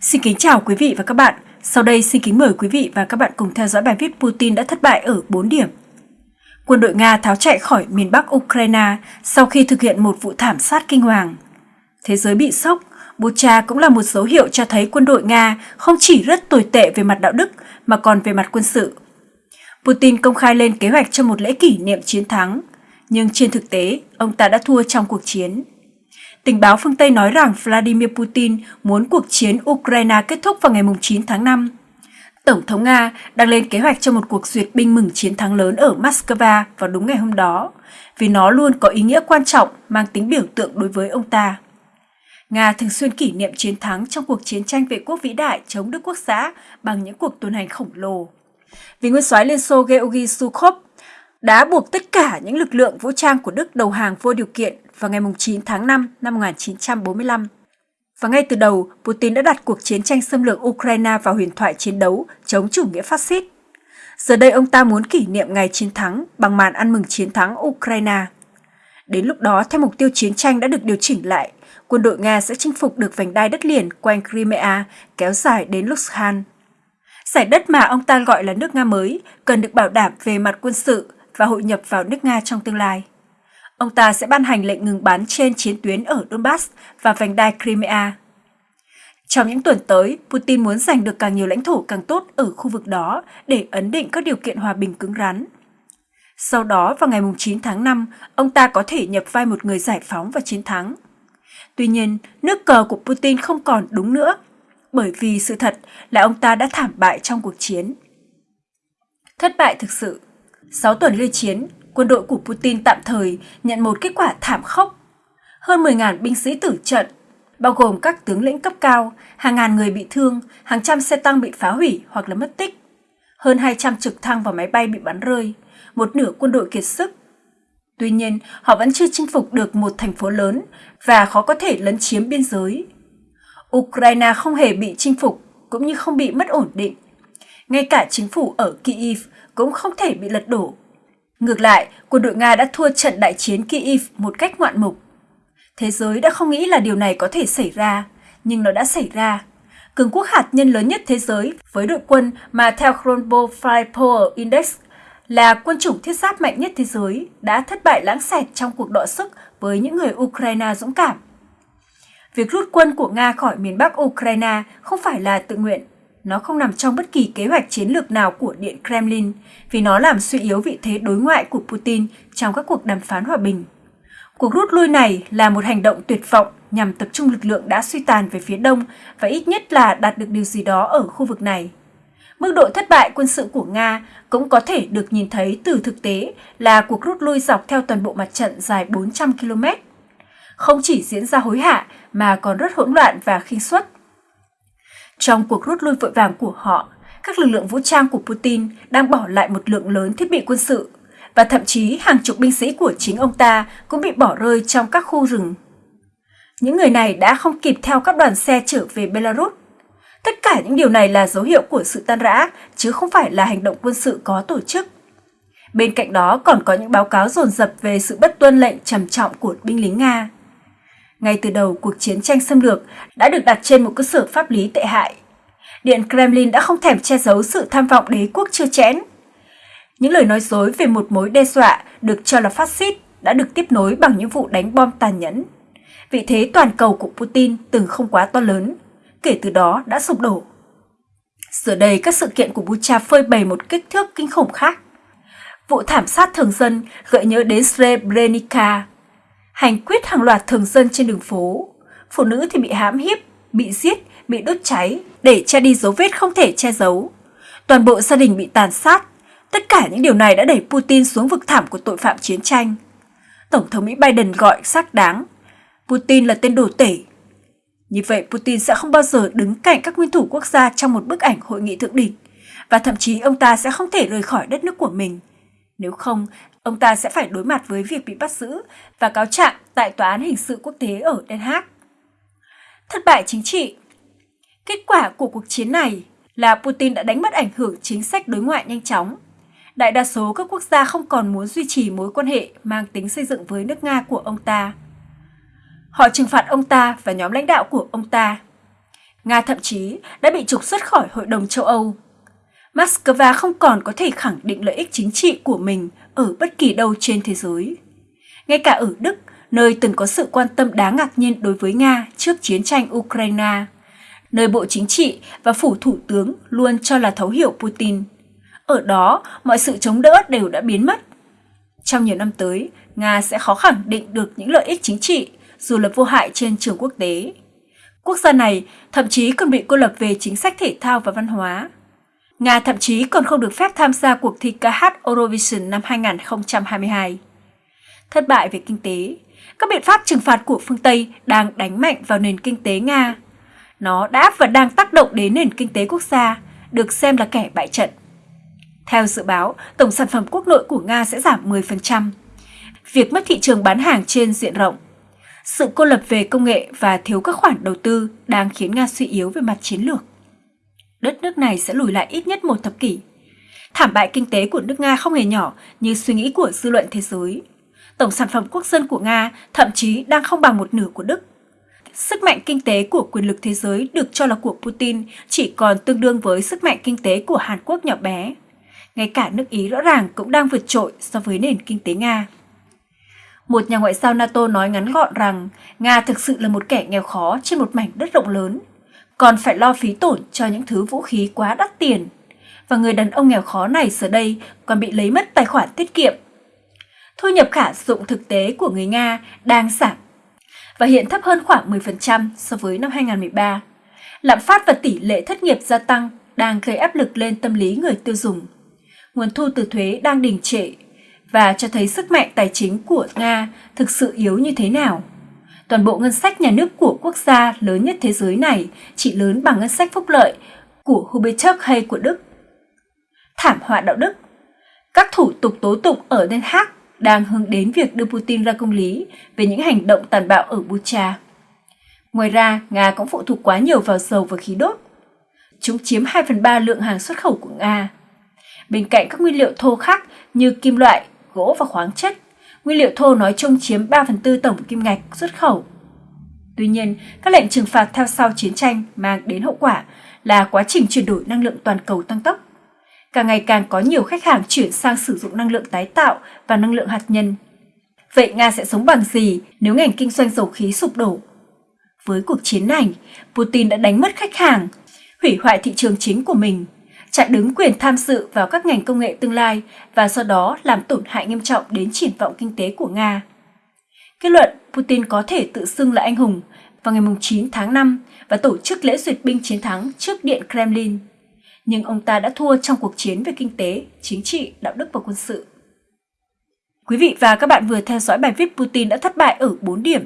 Xin kính chào quý vị và các bạn. Sau đây xin kính mời quý vị và các bạn cùng theo dõi bài viết Putin đã thất bại ở 4 điểm. Quân đội Nga tháo chạy khỏi miền Bắc Ukraine sau khi thực hiện một vụ thảm sát kinh hoàng. Thế giới bị sốc, Bucha cũng là một dấu hiệu cho thấy quân đội Nga không chỉ rất tồi tệ về mặt đạo đức mà còn về mặt quân sự. Putin công khai lên kế hoạch cho một lễ kỷ niệm chiến thắng, nhưng trên thực tế, ông ta đã thua trong cuộc chiến. Tình báo phương Tây nói rằng Vladimir Putin muốn cuộc chiến Ukraine kết thúc vào ngày 9 tháng 5. Tổng thống Nga đang lên kế hoạch cho một cuộc duyệt binh mừng chiến thắng lớn ở Moscow vào đúng ngày hôm đó, vì nó luôn có ý nghĩa quan trọng mang tính biểu tượng đối với ông ta. Nga thường xuyên kỷ niệm chiến thắng trong cuộc chiến tranh vệ quốc vĩ đại chống Đức Quốc xã bằng những cuộc tuần hành khổng lồ. Vì nguyên soái Liên Xô Georgy Sukhov đã buộc tất cả những lực lượng vũ trang của Đức đầu hàng vô điều kiện vào ngày 9 tháng 5 năm 1945. Và ngay từ đầu, Putin đã đặt cuộc chiến tranh xâm lược Ukraine vào huyền thoại chiến đấu chống chủ nghĩa phát xít. Giờ đây ông ta muốn kỷ niệm ngày chiến thắng bằng màn ăn mừng chiến thắng Ukraine. Đến lúc đó, theo mục tiêu chiến tranh đã được điều chỉnh lại, quân đội Nga sẽ chinh phục được vành đai đất liền quanh Crimea kéo dài đến Luhansk. Giải đất mà ông ta gọi là nước Nga mới cần được bảo đảm về mặt quân sự và hội nhập vào nước Nga trong tương lai. Ông ta sẽ ban hành lệnh ngừng bắn trên chiến tuyến ở Donbass và vành đai Crimea. Trong những tuần tới, Putin muốn giành được càng nhiều lãnh thổ càng tốt ở khu vực đó để ấn định các điều kiện hòa bình cứng rắn. Sau đó, vào ngày 9 tháng 5, ông ta có thể nhập vai một người giải phóng và chiến thắng. Tuy nhiên, nước cờ của Putin không còn đúng nữa, bởi vì sự thật là ông ta đã thảm bại trong cuộc chiến. Thất bại thực sự 6 tuần lê chiến, quân đội của Putin tạm thời nhận một kết quả thảm khốc. Hơn 10.000 binh sĩ tử trận, bao gồm các tướng lĩnh cấp cao, hàng ngàn người bị thương, hàng trăm xe tăng bị phá hủy hoặc là mất tích. Hơn 200 trực thăng và máy bay bị bắn rơi, một nửa quân đội kiệt sức. Tuy nhiên, họ vẫn chưa chinh phục được một thành phố lớn và khó có thể lấn chiếm biên giới. Ukraine không hề bị chinh phục cũng như không bị mất ổn định. Ngay cả chính phủ ở Kyiv cũng không thể bị lật đổ. Ngược lại, quân đội Nga đã thua trận đại chiến Kyiv một cách ngoạn mục. Thế giới đã không nghĩ là điều này có thể xảy ra, nhưng nó đã xảy ra. Cường quốc hạt nhân lớn nhất thế giới với đội quân mà theo Kronbo Firepower Index là quân chủng thiết giáp mạnh nhất thế giới đã thất bại lãng xẹt trong cuộc đọ sức với những người Ukraine dũng cảm. Việc rút quân của Nga khỏi miền Bắc Ukraine không phải là tự nguyện, nó không nằm trong bất kỳ kế hoạch chiến lược nào của Điện Kremlin, vì nó làm suy yếu vị thế đối ngoại của Putin trong các cuộc đàm phán hòa bình. Cuộc rút lui này là một hành động tuyệt vọng nhằm tập trung lực lượng đã suy tàn về phía đông và ít nhất là đạt được điều gì đó ở khu vực này. Mức độ thất bại quân sự của Nga cũng có thể được nhìn thấy từ thực tế là cuộc rút lui dọc theo toàn bộ mặt trận dài 400 km. Không chỉ diễn ra hối hả mà còn rất hỗn loạn và khinh suất. Trong cuộc rút lui vội vàng của họ, các lực lượng vũ trang của Putin đang bỏ lại một lượng lớn thiết bị quân sự và thậm chí hàng chục binh sĩ của chính ông ta cũng bị bỏ rơi trong các khu rừng. Những người này đã không kịp theo các đoàn xe trở về Belarus. Tất cả những điều này là dấu hiệu của sự tan rã, chứ không phải là hành động quân sự có tổ chức. Bên cạnh đó còn có những báo cáo dồn dập về sự bất tuân lệnh trầm trọng của binh lính Nga. Ngay từ đầu, cuộc chiến tranh xâm lược đã được đặt trên một cơ sở pháp lý tệ hại. Điện Kremlin đã không thèm che giấu sự tham vọng đế quốc chưa chẽn. Những lời nói dối về một mối đe dọa được cho là phát xít đã được tiếp nối bằng những vụ đánh bom tàn nhẫn. Vị thế toàn cầu của Putin từng không quá to lớn, kể từ đó đã sụp đổ. Giờ đây, các sự kiện của Bucha phơi bày một kích thước kinh khủng khác. Vụ thảm sát thường dân gợi nhớ đến Srebrenica hành quyết hàng loạt thường dân trên đường phố. Phụ nữ thì bị hãm hiếp, bị giết, bị đốt cháy để che đi dấu vết không thể che giấu. Toàn bộ gia đình bị tàn sát. Tất cả những điều này đã đẩy Putin xuống vực thẳm của tội phạm chiến tranh. Tổng thống Mỹ Biden gọi xác đáng. Putin là tên đồ tể. Như vậy Putin sẽ không bao giờ đứng cạnh các nguyên thủ quốc gia trong một bức ảnh hội nghị thượng đỉnh và thậm chí ông ta sẽ không thể rời khỏi đất nước của mình. Nếu không, ông ta sẽ phải đối mặt với việc bị bắt giữ và cáo trạng tại Tòa án Hình sự Quốc tế ở Den Haag. Thất bại chính trị Kết quả của cuộc chiến này là Putin đã đánh mất ảnh hưởng chính sách đối ngoại nhanh chóng. Đại đa số các quốc gia không còn muốn duy trì mối quan hệ mang tính xây dựng với nước Nga của ông ta. Họ trừng phạt ông ta và nhóm lãnh đạo của ông ta. Nga thậm chí đã bị trục xuất khỏi Hội đồng châu Âu. Moscow không còn có thể khẳng định lợi ích chính trị của mình ở bất kỳ đâu trên thế giới. Ngay cả ở Đức, nơi từng có sự quan tâm đáng ngạc nhiên đối với Nga trước chiến tranh Ukraine, nơi Bộ Chính trị và Phủ Thủ tướng luôn cho là thấu hiểu Putin. Ở đó, mọi sự chống đỡ đều đã biến mất. Trong nhiều năm tới, Nga sẽ khó khẳng định được những lợi ích chính trị, dù là vô hại trên trường quốc tế. Quốc gia này thậm chí còn bị cô lập về chính sách thể thao và văn hóa. Nga thậm chí còn không được phép tham gia cuộc thi ca hát Eurovision năm 2022. Thất bại về kinh tế, các biện pháp trừng phạt của phương Tây đang đánh mạnh vào nền kinh tế Nga. Nó đã và đang tác động đến nền kinh tế quốc gia, được xem là kẻ bại trận. Theo dự báo, tổng sản phẩm quốc nội của Nga sẽ giảm 10%. Việc mất thị trường bán hàng trên diện rộng, sự cô lập về công nghệ và thiếu các khoản đầu tư đang khiến Nga suy yếu về mặt chiến lược. Đất nước này sẽ lùi lại ít nhất một thập kỷ. Thảm bại kinh tế của nước Nga không hề nhỏ như suy nghĩ của dư luận thế giới. Tổng sản phẩm quốc dân của Nga thậm chí đang không bằng một nửa của Đức. Sức mạnh kinh tế của quyền lực thế giới được cho là của Putin chỉ còn tương đương với sức mạnh kinh tế của Hàn Quốc nhỏ bé. Ngay cả nước Ý rõ ràng cũng đang vượt trội so với nền kinh tế Nga. Một nhà ngoại giao NATO nói ngắn gọn rằng Nga thực sự là một kẻ nghèo khó trên một mảnh đất rộng lớn, còn phải lo phí tổn cho những thứ vũ khí quá đắt tiền. Và người đàn ông nghèo khó này giờ đây còn bị lấy mất tài khoản tiết kiệm. Thu nhập khả dụng thực tế của người Nga đang giảm, và hiện thấp hơn khoảng 10% so với năm 2013. Lạm phát và tỷ lệ thất nghiệp gia tăng đang gây áp lực lên tâm lý người tiêu dùng. Nguồn thu từ thuế đang đình trệ và cho thấy sức mạnh tài chính của Nga thực sự yếu như thế nào. Toàn bộ ngân sách nhà nước của quốc gia lớn nhất thế giới này chỉ lớn bằng ngân sách phúc lợi của Hubertus hay của Đức. Thảm họa đạo đức Các thủ tục tố tụng ở Den Haag đang hướng đến việc đưa Putin ra công lý về những hành động tàn bạo ở Bucha. Ngoài ra, Nga cũng phụ thuộc quá nhiều vào dầu và khí đốt. Chúng chiếm 2 phần 3 lượng hàng xuất khẩu của Nga. Bên cạnh các nguyên liệu thô khác như kim loại, gỗ và khoáng chất, nguyên liệu thô nói chung chiếm 3 phần tư tổng kim ngạch xuất khẩu. Tuy nhiên, các lệnh trừng phạt theo sau chiến tranh mang đến hậu quả là quá trình chuyển đổi năng lượng toàn cầu tăng tốc. Càng ngày càng có nhiều khách hàng chuyển sang sử dụng năng lượng tái tạo và năng lượng hạt nhân. Vậy Nga sẽ sống bằng gì nếu ngành kinh doanh dầu khí sụp đổ? Với cuộc chiến này, Putin đã đánh mất khách hàng, hủy hoại thị trường chính của mình chặn đứng quyền tham dự vào các ngành công nghệ tương lai và do đó làm tổn hại nghiêm trọng đến triển vọng kinh tế của Nga. Kết luận Putin có thể tự xưng là anh hùng vào ngày 9 tháng 5 và tổ chức lễ duyệt binh chiến thắng trước Điện Kremlin. Nhưng ông ta đã thua trong cuộc chiến về kinh tế, chính trị, đạo đức và quân sự. Quý vị và các bạn vừa theo dõi bài viết Putin đã thất bại ở 4 điểm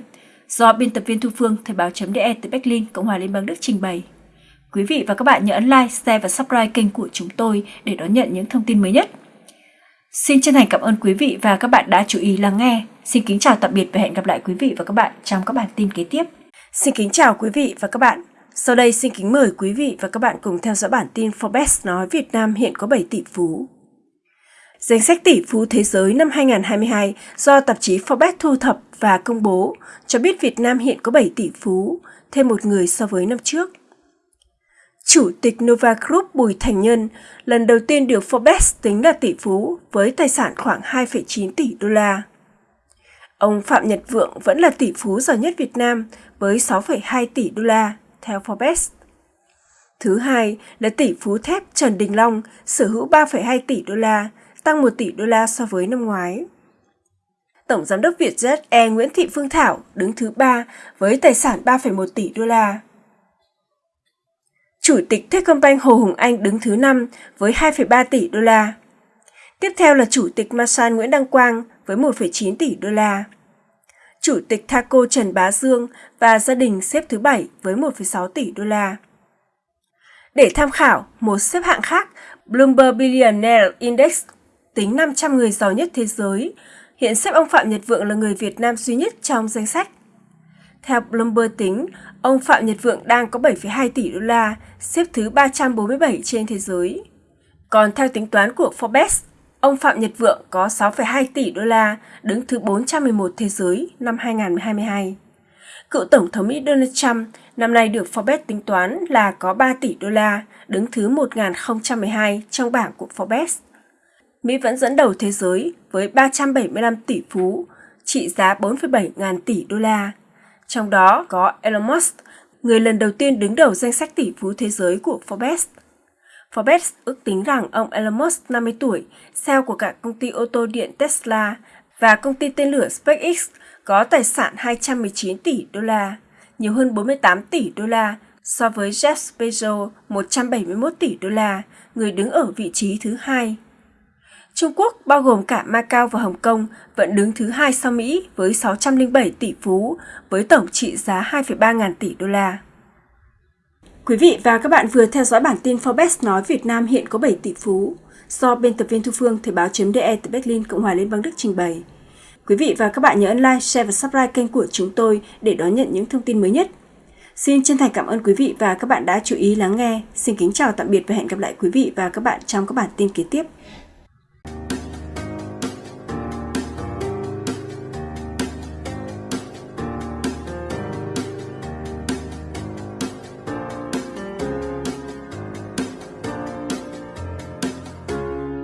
do biên tập viên Thu Phương Thời báo.de từ Berlin, Cộng hòa Liên bang Đức trình bày. Quý vị và các bạn nhớ ấn like, share và subscribe kênh của chúng tôi để đón nhận những thông tin mới nhất. Xin chân thành cảm ơn quý vị và các bạn đã chú ý lắng nghe. Xin kính chào tạm biệt và hẹn gặp lại quý vị và các bạn trong các bản tin kế tiếp. Xin kính chào quý vị và các bạn. Sau đây xin kính mời quý vị và các bạn cùng theo dõi bản tin Forbes nói Việt Nam hiện có 7 tỷ phú. Danh sách tỷ phú thế giới năm 2022 do tạp chí Forbes thu thập và công bố cho biết Việt Nam hiện có 7 tỷ phú, thêm một người so với năm trước. Chủ tịch Nova Group Bùi Thành Nhân lần đầu tiên được Forbes tính là tỷ phú với tài sản khoảng 2,9 tỷ đô la. Ông Phạm Nhật Vượng vẫn là tỷ phú giàu nhất Việt Nam với 6,2 tỷ đô la, theo Forbes. Thứ hai là tỷ phú thép Trần Đình Long sở hữu 3,2 tỷ đô la, tăng 1 tỷ đô la so với năm ngoái. Tổng giám đốc Vietjet Air Nguyễn Thị Phương Thảo đứng thứ ba với tài sản 3,1 tỷ đô la. Chủ tịch Techcombank Hồ Hùng Anh đứng thứ 5 với 2,3 tỷ đô la. Tiếp theo là Chủ tịch Masan Nguyễn Đăng Quang với 1,9 tỷ đô la. Chủ tịch Thaco Trần Bá Dương và gia đình xếp thứ 7 với 1,6 tỷ đô la. Để tham khảo một xếp hạng khác, Bloomberg Billionaire Index tính 500 người giàu nhất thế giới, hiện xếp ông Phạm Nhật Vượng là người Việt Nam duy nhất trong danh sách. Theo Bloomberg tính, ông Phạm Nhật Vượng đang có 7,2 tỷ đô la, xếp thứ 347 trên thế giới. Còn theo tính toán của Forbes, ông Phạm Nhật Vượng có 6,2 tỷ đô la, đứng thứ 411 thế giới năm 2022. Cựu Tổng thống Mỹ Donald Trump năm nay được Forbes tính toán là có 3 tỷ đô la, đứng thứ 1012 trong bảng của Forbes. Mỹ vẫn dẫn đầu thế giới với 375 tỷ phú, trị giá 4,7 ngàn tỷ đô la. Trong đó có Elon Musk, người lần đầu tiên đứng đầu danh sách tỷ phú thế giới của Forbes. Forbes ước tính rằng ông Elon Musk 50 tuổi, CEO của cả công ty ô tô điện Tesla và công ty tên lửa SpaceX có tài sản 219 tỷ đô la, nhiều hơn 48 tỷ đô la so với Jeff Bezos 171 tỷ đô la, người đứng ở vị trí thứ hai. Trung Quốc, bao gồm cả Macau và Hồng Kông, vẫn đứng thứ hai sau Mỹ với 607 tỷ phú, với tổng trị giá 2,3 ngàn tỷ đô la. Quý vị và các bạn vừa theo dõi bản tin Forbes nói Việt Nam hiện có 7 tỷ phú, do biên tập viên Thu Phương Thời báo.de từ Berlin, Cộng hòa Liên bang Đức trình bày. Quý vị và các bạn nhớ ấn like, share và subscribe kênh của chúng tôi để đón nhận những thông tin mới nhất. Xin chân thành cảm ơn quý vị và các bạn đã chú ý lắng nghe. Xin kính chào tạm biệt và hẹn gặp lại quý vị và các bạn trong các bản tin kế tiếp.